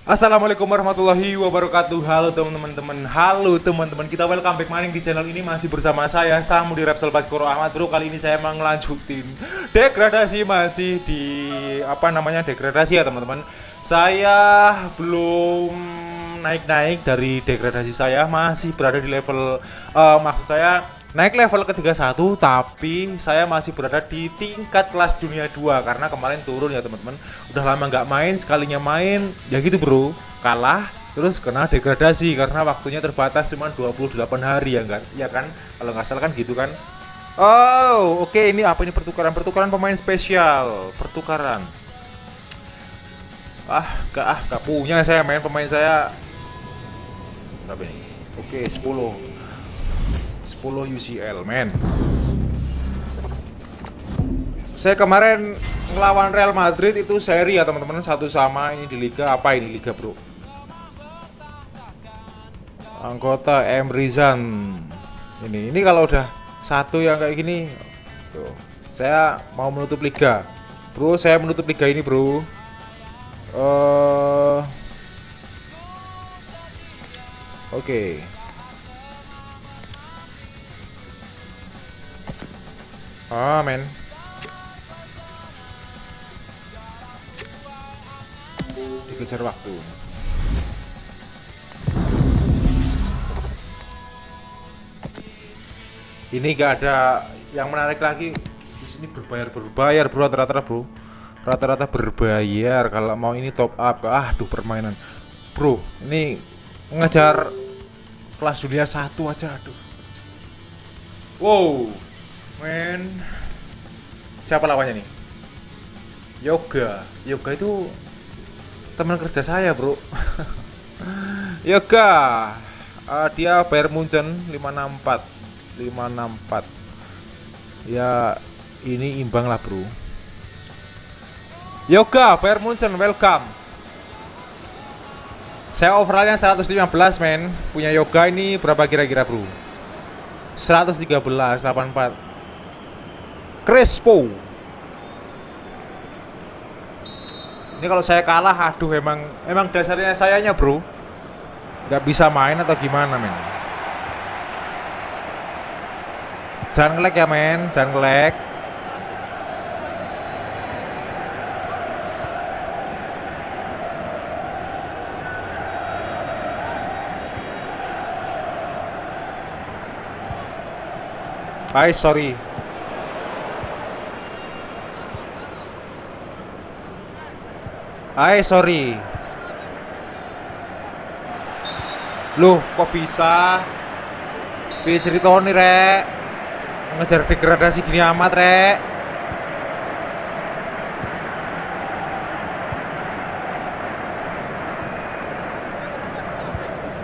Assalamualaikum warahmatullahi wabarakatuh. Halo teman-teman. Halo teman-teman. Kita welcome back maning di channel ini. Masih bersama saya Samudi Repsol Baskoro Ahmad. Bro Kali ini saya mau ngelanjutin Degradasi masih di Apa namanya degradasi ya teman-teman. Saya belum naik-naik dari degradasi saya. Masih berada di level uh, Maksud saya naik level ke 31 tapi saya masih berada di tingkat kelas dunia 2 karena kemarin turun ya teman-teman. Udah lama nggak main sekalinya main. Ya gitu bro. Kalah terus kena degradasi karena waktunya terbatas cuma 28 hari ya enggak ya kan? Kalau nggak salah kan gitu kan? Oh oke okay, ini apa ini? Pertukaran pertukaran pemain spesial. Pertukaran. Ah gak ah gak punya saya main pemain saya. Berapa oke okay, 10 10 UCL men. Saya kemarin ngelawan Real Madrid itu seri ya teman-teman. Satu sama ini di Liga. Apa ini Liga bro? Anggota M. Rizan. Ini ini kalau udah satu yang kayak gini tuh, saya mau menutup Liga. Bro saya menutup Liga ini bro. Uh, oke. okay. Ah, men. Dikejar waktu. Ini gak ada yang menarik lagi. Di sini berbayar berbayar bro rata-rata bro. Rata-rata berbayar kalau mau ini top up. Ah, duh permainan. Bro, ini ngejar kelas dunia satu aja aduh. Wow men. Siapa lawannya nih? Yoga. Yoga itu teman kerja saya bro. Yoga. Uh, dia bayar Munchen 564 564 ya ini imbang lah bro. Yoga bayar Munchen welcome. Saya overallnya 115 men. Punya yoga ini berapa kira-kira bro? 113 84 Crespo. Ini kalau saya kalah aduh emang emang dasarnya sayanya bro. Nggak bisa main atau gimana men? Jangan ngelek ya men. Jangan ngelek Bye, sorry. Hai, sorry. Loh, kok bisa? Bisa ceritoni, Rek. Ngejar degradasi gini amat, Rek.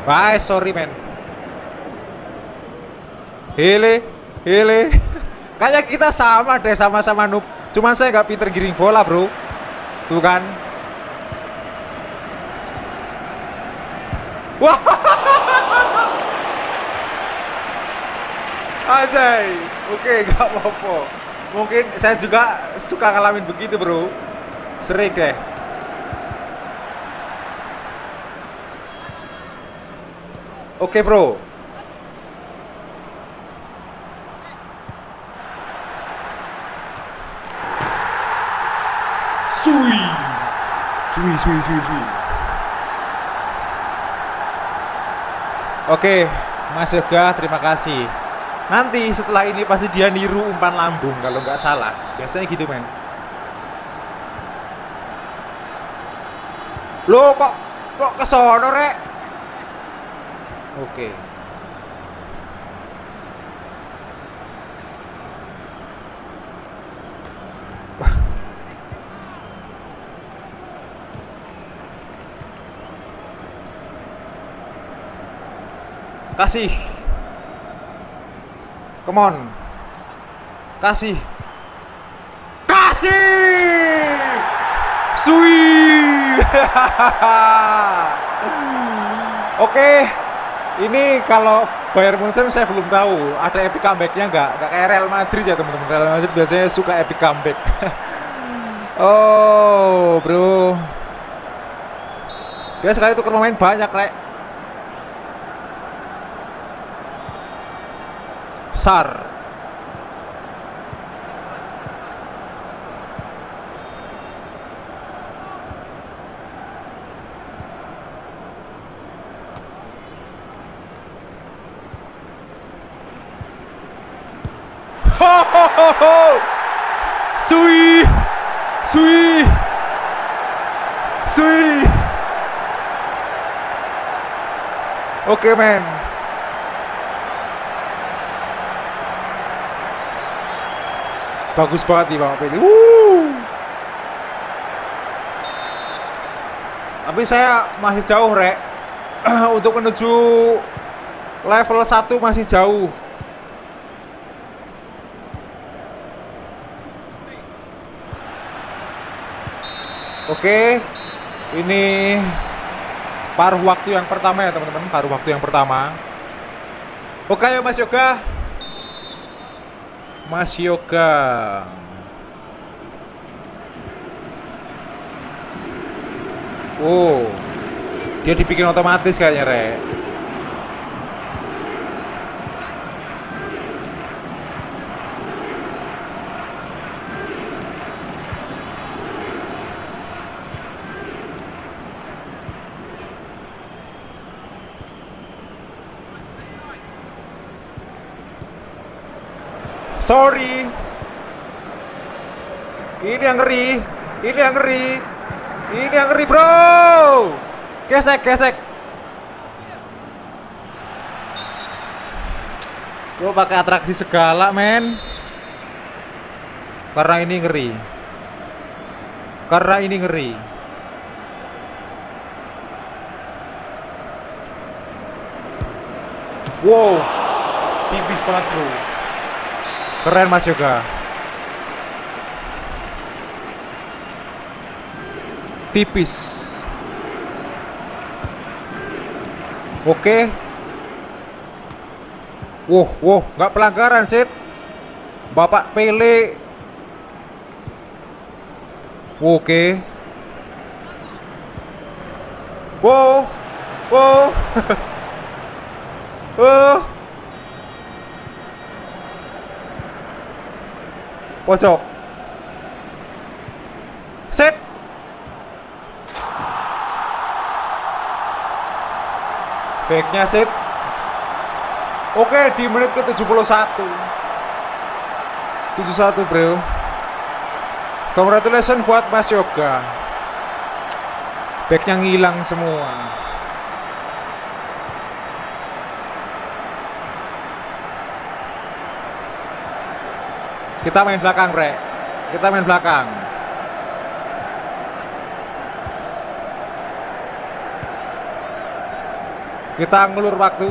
Bye, sorry, men. Hele, hele. Kayak kita sama deh, sama-sama noob. Cuman saya nggak pinter giring bola, bro. Tuh kan. Wah. Ajay. Oke, gak apa-apa. Mungkin saya juga suka ngalamin begitu, Bro. Sering deh. Oke, Bro. Sui. Sui, sui, sui, sui. Oke, Mas Yoga, terima kasih. Nanti setelah ini pasti dia niru umpan lambung kalau nggak salah. Biasanya gitu, men. Lo kok kok kesono, Rek? Oke. Kasih. Come on. Kasih. Kasih. Sui. Oke. Ini kalau Bayern Munchen saya belum tahu ada epic comebacknya nggak? Nggak kayak Real Madrid ya teman-teman. Real Madrid biasanya suka epic comeback. oh, bro. Dia sekali itu pemain banyak, Rek. Sar. Sui! Sui! Sui! Oke, men. Bagus banget nih Bang Peli. Tapi saya masih jauh, Rek. Untuk menuju level 1 masih jauh. Oke, ini paruh waktu yang pertama ya teman-teman, paruh waktu yang pertama. Oke Mas Yoga, Mas Yoga. Oh, dia dibikin otomatis kayaknya, Rek. Sorry. Ini yang ngeri. Ini yang ngeri. Ini yang ngeri, bro. Gesek, gesek. Gue pakai atraksi segala, men. Karena ini ngeri. Karena ini ngeri. Wow, tipis banget bro. Keren Mas Yoga. Tipis. Oke. Wow, wow, nggak pelanggaran, Sid. Bapak Pele. Oke. Wow. Wow. oh. Pojok set. Backnya set. Oke di menit ke 71 71 bro. Congratulations buat Mas Yoga. Backnya ngilang semua Kita main belakang, Rek. Kita main belakang. Kita ngulur waktu.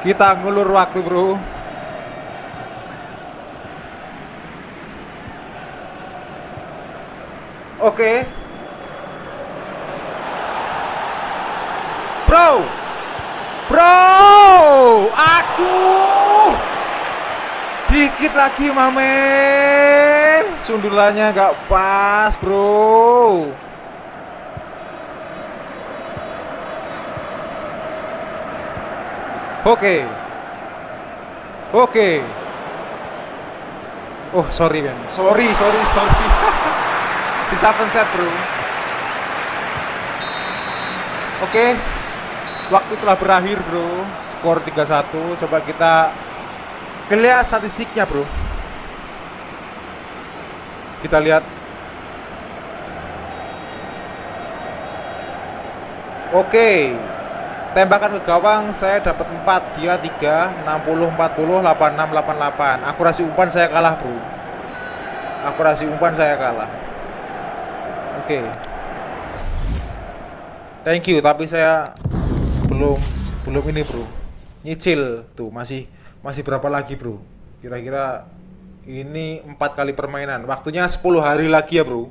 Kita ngulur waktu, Bro. Oke. Okay. Bro. Aku dikit lagi mamen. Sundulannya nggak pas, bro. Oke. Oke. Oh, sorry, men. Sorry, sorry, sorry. Bisa pencet, bro. Oke. Waktu telah berakhir bro. Skor 3-1 Coba kita Lihat statistiknya bro. Kita lihat. Oke. Tembakan ke gawang saya dapat 4 Dia 3 60 40 86 88 Akurasi umpan saya kalah bro. Akurasi umpan saya kalah. Oke. Thank you tapi saya belum belum ini bro. Nyicil tuh masih masih berapa lagi bro? Kira-kira ini empat kali permainan. Waktunya 10 hari lagi ya bro.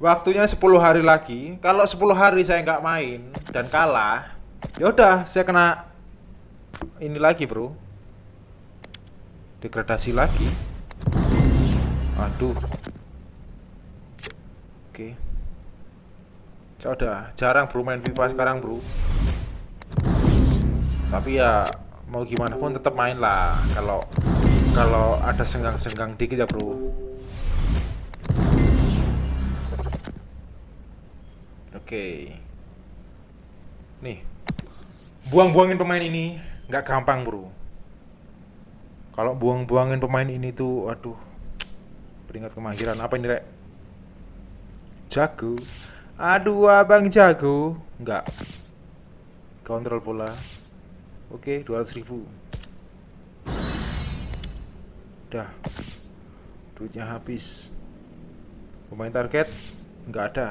Waktunya 10 hari lagi. Kalau 10 hari saya nggak main dan kalah ya udah saya kena ini lagi bro. Degradasi lagi. Aduh. Oke. Saya udah jarang bro main FIFA sekarang bro. Tapi ya mau gimana pun tetap main lah kalau kalau ada senggang-senggang dikit ya bro. Oke. Nih. Buang-buangin pemain ini nggak gampang, Bro. Kalau buang-buangin pemain ini tuh aduh. Peringat kemahiran apa ini, Rek? Jago. Aduh, Abang jago. Enggak. Kontrol bola. Oke, 200 ribu. Udah. Duitnya habis. Pemain target nggak ada.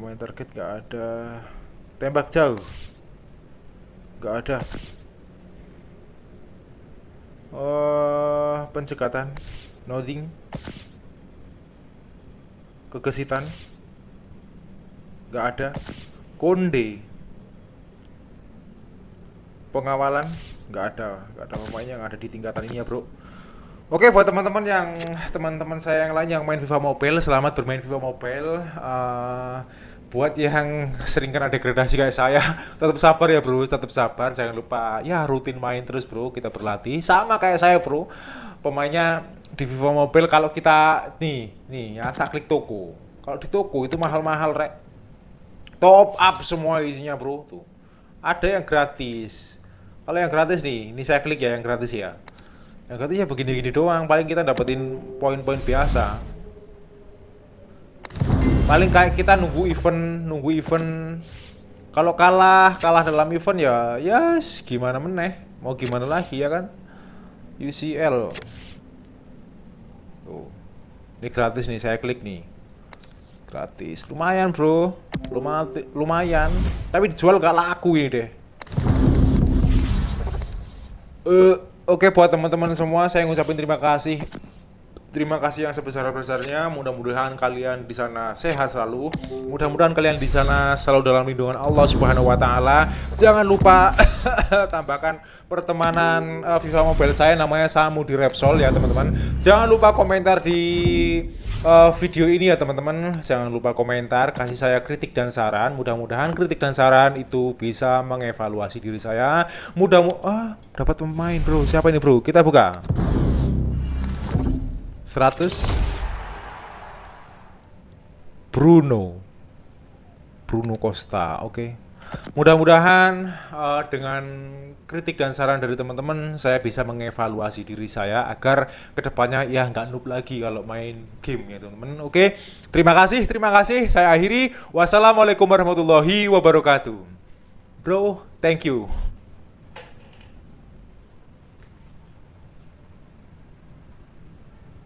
Pemain target gak ada Tembak jauh Gak ada Oh, pencekatan Nothing Kegesitan Gak ada Konde. Pengawalan Gak ada Gak ada pemain yang ada di tingkatan ini ya bro. Oke buat teman-teman yang teman-teman saya yang lain yang main FIFA Mobile selamat bermain FIFA Mobile. Uh, buat yang sering kena degradasi kayak saya tetap sabar ya bro. Tetap sabar jangan lupa ya rutin main terus bro. Kita berlatih. Sama kayak saya bro. Pemainnya di Vivo Mobile kalau kita nih nih ya tak klik toko. Kalau di toko itu mahal-mahal rek top up semua isinya bro tuh. Ada yang gratis. Kalau yang gratis nih ini saya klik ya yang gratis ya. Yang gratis ya begini-gini doang. Paling kita dapetin poin-poin biasa. Paling kayak kita nunggu event nunggu event. Kalau kalah kalah dalam event ya ya yes, gimana meneh? Mau gimana lagi ya kan? UCL Tuh. ini gratis nih saya klik nih. Gratis. Lumayan bro lumayan tapi dijual gak laku ini deh. Uh, oke okay, buat teman-teman semua saya ngucapin terima kasih Terima kasih yang sebesar-besarnya. Mudah-mudahan kalian di sana sehat selalu. Mudah-mudahan kalian di sana selalu dalam lindungan Allah Subhanahu wa taala. Jangan lupa tambahkan pertemanan uh, FIFA Mobile saya namanya Samu di Repsol ya, teman-teman. Jangan lupa komentar di uh, video ini ya, teman-teman. Jangan lupa komentar, kasih saya kritik dan saran. Mudah-mudahan kritik dan saran itu bisa mengevaluasi diri saya. Mudah ah, dapat pemain, Bro. Siapa ini, Bro? Kita buka. 100 Bruno. Bruno Costa oke. Okay. mudah-mudahan uh, dengan kritik dan saran dari teman-teman saya bisa mengevaluasi diri saya agar ke depannya ya nggak noob lagi kalau main game ya teman-teman. Oke okay. terima kasih terima kasih. Saya akhiri. Wassalamualaikum warahmatullahi wabarakatuh. Bro thank you